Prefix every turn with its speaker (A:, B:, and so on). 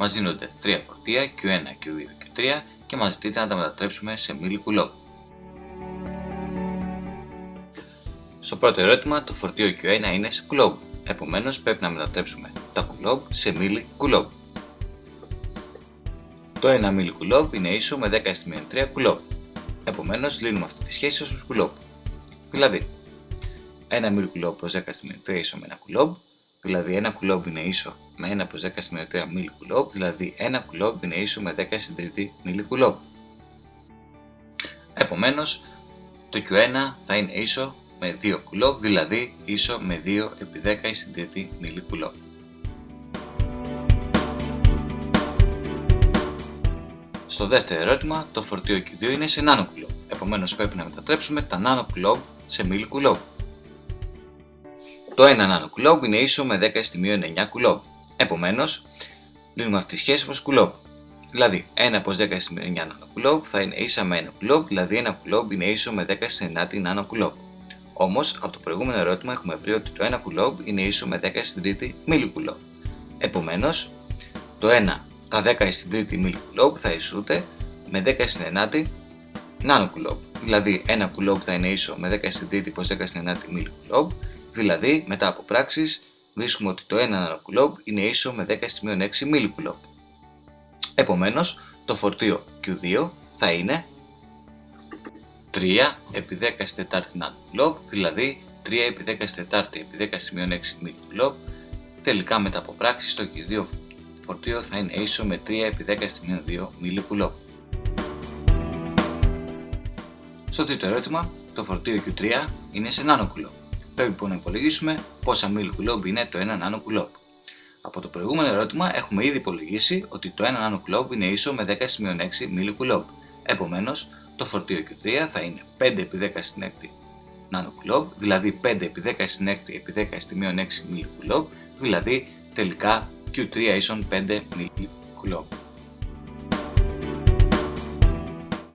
A: Μας δίνονται 3 φορτία Q1, Q2, Q3 και μας ζητείται να τα μετατρέψουμε σε μίλι κουλόμπ. Στο πρώτο ερώτημα το φορτίο Q1 είναι σε κουλόμπ, επομένως πρέπει να μετατρέψουμε τα κουλόμπ σε μίλι κουλόμπ. Το 1 μίλι κουλόμπ είναι ίσο με 10 στη 3 κουλόμπ, επομένως λύνουμε αυτή τη σχέση ως κουλόμπ. Δηλαδή, 1 μίλι κουλόμπ προς 10 στη 3 ίσο με 1 κουλόμπ, δηλαδή 1 κουλόμπ είναι ίσο με 1 προς 10 στη 3 μίλι κουλόμπ, δηλαδή 1 κουλόμπ είναι ίσο με 10 στην τρίτη μίλι κουλόμπ. Επομένως, το Q1 θα είναι ίσο με 2 κουλόμπ, δηλαδή ίσο με 2 επί 10 στην τρίτη μίλι κουλόμπ. Στο δεύτερο ερώτημα, το φορτίο Q2 είναι σε νάνο κουλόμπ, επομένως πρέπει να μετατρέψουμε τα νάνο κουλόμπ σε μίλι κουλόμπ. Το 1 νάνο κουλόμπ είναι ίσο με 10 στη μείον 9 κουλόμπ, επομένως λύνουμε αυτή τη σχέση προς κουλόμπ. Δηλαδή, 1 προς 10 στη 9 νάνο κουλόμπ θα είναι ίσα με 1 κουλόμπ, δηλαδή 1 κουλόμπ είναι ίσο με 10 στη 9 νάνο κουλόμπ. Όμως, από το προηγούμενο ερώτημα έχουμε βρει ότι το 1 κουλόμπ είναι ίσο με 10 στην τρίτη μίλι κουλόμπ. Επομένως, το 1 τα 10 στην τρίτη μίλι κουλόμπ θα ισούται με 10 στην 9η νάνο κουλόμπ. Δηλαδή, 1 κουλόμπ θα είναι ίσο με 10 στην τρίτη προς 10 στην 9η μίλι κουλόμπ. Δηλαδή, μετά από πράξεις, βρίσκουμε ότι το 1 νάνο κουλόμπ είναι ίσο με 10 στη 6 μίλι κουλόμπ. Επομένως, το φορτίο Q2 θα είναι 3 επί 10 στη 4 nanocoulomb, δηλαδή 3 επί 10 στη 4 επί 10 σημείων 6 millicoulomb. Τελικά μετά από πράξη το Q2 φορτίο θα είναι ίσο με 3 επί 10 σημείων 2 millicoulomb. Στο τρίτο ερώτημα, το φορτίο Q3 είναι σε nanocoulomb. Πρέπει λοιπόν να υπολογίσουμε πόσα millicoulomb είναι το 1 nanocoulomb. Από το προηγούμενο ερώτημα έχουμε ήδη υπολογίσει ότι το 1 nanocoulomb είναι ίσο με 10 σημείων 6 millicoulomb. Επομένως, το φορτίο Q3 θα είναι 5 επί 10 στην έκτη nanocoulomb, δηλαδή 5 επί 10 στην έκτη επί 10 στη μείον 6 millicoulomb, δηλαδή τελικά Q3 ίσον 5 millicoulomb.